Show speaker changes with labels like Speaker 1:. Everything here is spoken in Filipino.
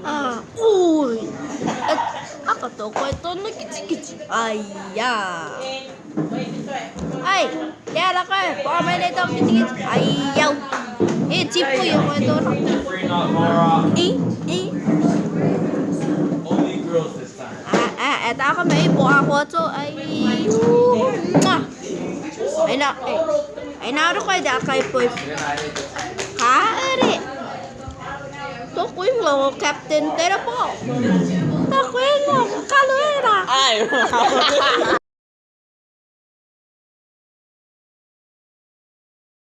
Speaker 1: Ah, uy! At apa to? Kwento na kichi-kichi. Aya! Ay! Yara ko eh! Baka may nito ang kichi-kichi. Ayaw! Eh, chip ko yung kwento na. Eh, eh. Ah, ah, eto ako may ipo ako to. Ay, Ay na, ay. Ay naro ko eh, da kay po. To ko yung lo captain tera po To ko yung lo kalera
Speaker 2: Ay!